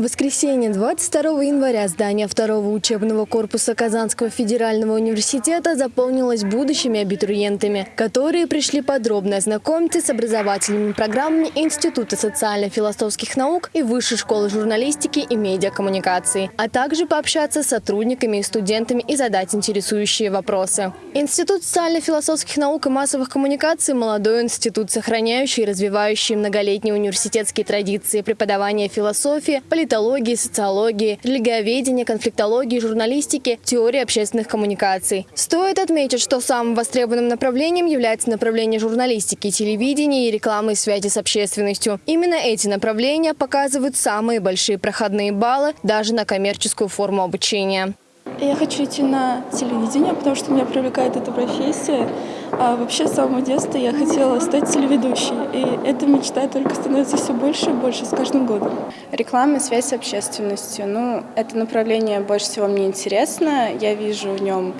В воскресенье 22 января здание второго учебного корпуса Казанского федерального университета заполнилось будущими абитуриентами, которые пришли подробно ознакомиться с образовательными программами Института социально-философских наук и Высшей школы журналистики и медиакоммуникации, а также пообщаться с сотрудниками и студентами и задать интересующие вопросы. Институт социально-философских наук и массовых коммуникаций – молодой институт, сохраняющий и развивающий многолетние университетские традиции преподавания философии, политологии, политологии, социологии, религиоведения, конфликтологии, журналистики, теории общественных коммуникаций. Стоит отметить, что самым востребованным направлением является направление журналистики, телевидения и рекламы связи с общественностью. Именно эти направления показывают самые большие проходные баллы даже на коммерческую форму обучения. Я хочу идти на телевидение, потому что меня привлекает эта профессия. А вообще с самого детства я хотела стать телеведущей. И эта мечта только становится все больше и больше с каждым годом. Реклама связь с общественностью. Ну, это направление больше всего мне интересно. Я вижу в нем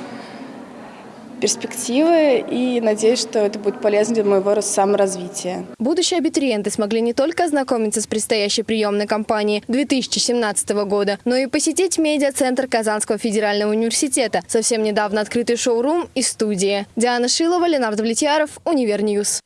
перспективы и надеюсь, что это будет полезно для моего саморазвития. Будущие абитуриенты смогли не только ознакомиться с предстоящей приемной кампанией 2017 года, но и посетить медиа-центр Казанского федерального университета, совсем недавно открытый шоурум и студии. Диана Шилова, Ленар Давлетьяров, Univer News.